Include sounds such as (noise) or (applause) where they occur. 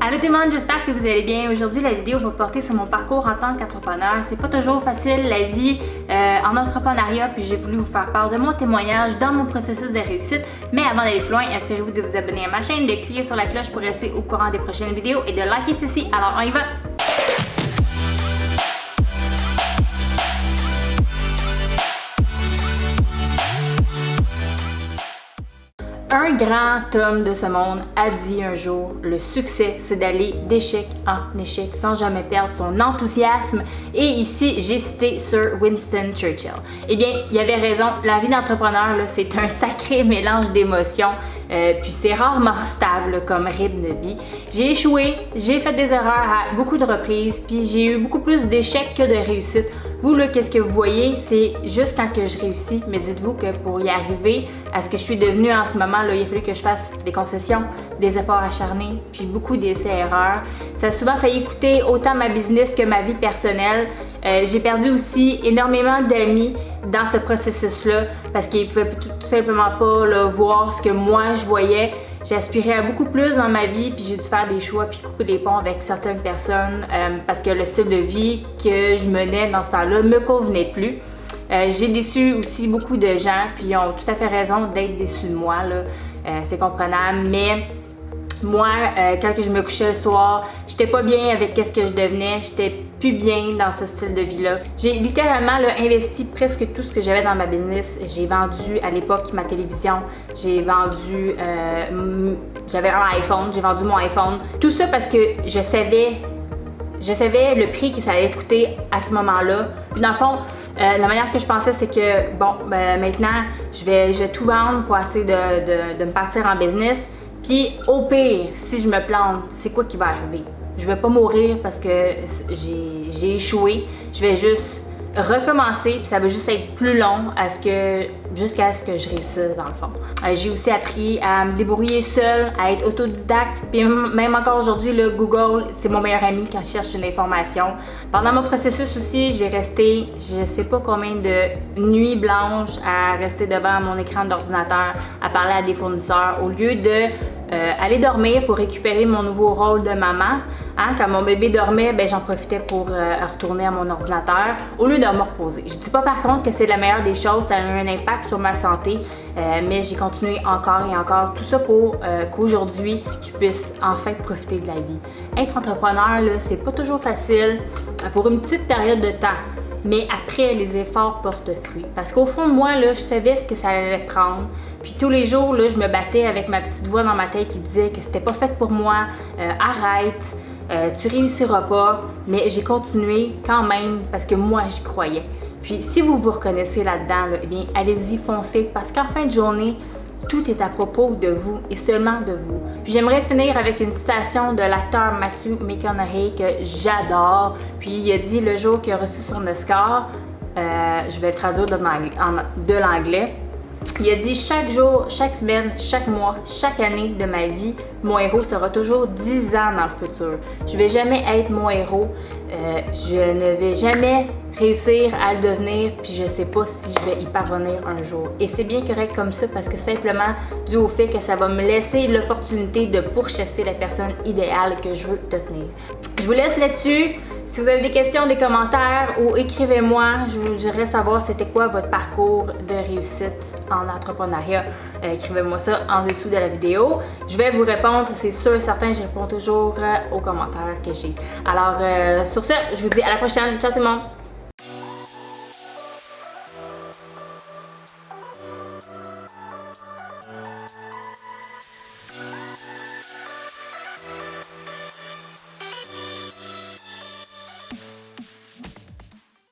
Allô tout le monde, j'espère que vous allez bien. Aujourd'hui, la vidéo va porter sur mon parcours en tant qu'entrepreneur. C'est pas toujours facile la vie euh, en entrepreneuriat, puis j'ai voulu vous faire part de mon témoignage dans mon processus de réussite. Mais avant d'aller plus loin, assurez-vous de vous abonner à ma chaîne, de cliquer sur la cloche pour rester au courant des prochaines vidéos et de liker ceci. Alors on y va! Un grand homme de ce monde a dit un jour, le succès, c'est d'aller d'échec en échec sans jamais perdre son enthousiasme. Et ici, j'ai cité Sir Winston Churchill. Eh bien, il avait raison, la vie d'entrepreneur, c'est un sacré (laughs) mélange d'émotions, euh, puis c'est rarement stable comme rythme de vie. J'ai échoué, j'ai fait des erreurs à beaucoup de reprises, puis j'ai eu beaucoup plus d'échecs que de réussites. Vous, là, qu'est-ce que vous voyez, c'est juste quand que je réussis, mais dites-vous que pour y arriver à ce que je suis devenue en ce moment, là, il a fallu que je fasse des concessions, des efforts acharnés, puis beaucoup d'essais-erreurs. Ça a souvent failli coûter autant ma business que ma vie personnelle. Euh, j'ai perdu aussi énormément d'amis dans ce processus-là parce qu'ils pouvaient tout simplement pas là, voir ce que moi je voyais. J'aspirais à beaucoup plus dans ma vie, puis j'ai dû faire des choix puis couper les ponts avec certaines personnes euh, parce que le style de vie que je menais dans ce temps-là me convenait plus. Euh, j'ai déçu aussi beaucoup de gens, puis ils ont tout à fait raison d'être déçus de moi. Euh, c'est comprenable, mais moi, quand je me couchais le soir, j'étais pas bien avec ce que je devenais, j'étais plus bien dans ce style de vie-là. J'ai littéralement investi presque tout ce que j'avais dans ma business. J'ai vendu à l'époque ma télévision, j'ai vendu, j'avais un iPhone, j'ai vendu mon iPhone. Tout ça parce que je savais, je savais le prix que ça allait coûter à ce moment-là. Dans le fond, euh, la manière que je pensais, c'est que, bon, ben, maintenant, je vais, je vais tout vendre pour essayer de me partir en business. Puis au pire, si je me plante, c'est quoi qui va arriver? Je vais pas mourir parce que j'ai échoué. Je vais juste recommencer, puis ça va juste être plus long à ce que jusqu'à ce que je réussisse dans le fond. Euh, j'ai aussi appris à me débrouiller seule, à être autodidacte, puis même encore aujourd'hui, le Google, c'est mon meilleur ami quand je cherche une information. Pendant mon processus aussi, j'ai resté, je sais pas combien de nuits blanches à rester devant mon écran d'ordinateur, à parler à des fournisseurs, au lieu de euh, dormir pour récupérer mon nouveau rôle de maman. Hein, quand mon bébé dormait, ben, j'en profitais pour euh, retourner à mon ordinateur au lieu de me reposer. Je dis pas par contre que c'est la meilleure des choses, ça a eu un impact sur ma santé, euh, mais j'ai continué encore et encore. Tout ça pour qu'aujourd'hui, je puisse enfin profiter de la vie. Être entrepreneur, c'est pas toujours facile pour une petite période de temps mais après, les efforts portent fruit. Parce qu'au fond de moi, là, je savais ce que ça allait prendre. Puis tous les jours, là, je me battais avec ma petite voix dans ma tête qui disait que c'était pas fait pour moi, euh, arrête, euh, tu réussiras pas. Mais j'ai continué quand même parce que moi, j'y croyais. Puis si vous vous reconnaissez là-dedans, là, eh allez-y, foncez. Parce qu'en fin de journée, tout est à propos de vous et seulement de vous. Puis j'aimerais finir avec une citation de l'acteur Matthew McConaughey que j'adore. Puis il a dit le jour qu'il a reçu son Oscar, euh, je vais le traduire de l'anglais. Il a dit chaque jour, chaque semaine, chaque mois, chaque année de ma vie, mon héros sera toujours 10 ans dans le futur. Je vais jamais être mon héros. Euh, je ne vais jamais réussir à le devenir, puis je sais pas si je vais y parvenir un jour. Et c'est bien correct comme ça parce que simplement dû au fait que ça va me laisser l'opportunité de pourchasser la personne idéale que je veux devenir. Je vous laisse là-dessus. Si vous avez des questions, des commentaires ou écrivez-moi, je voudrais savoir c'était quoi votre parcours de réussite en entrepreneuriat. Euh, écrivez-moi ça en dessous de la vidéo. Je vais vous répondre, c'est sûr et certain, je réponds toujours euh, aux commentaires que j'ai. Alors euh, sur ce, je vous dis à la prochaine. Ciao tout le monde!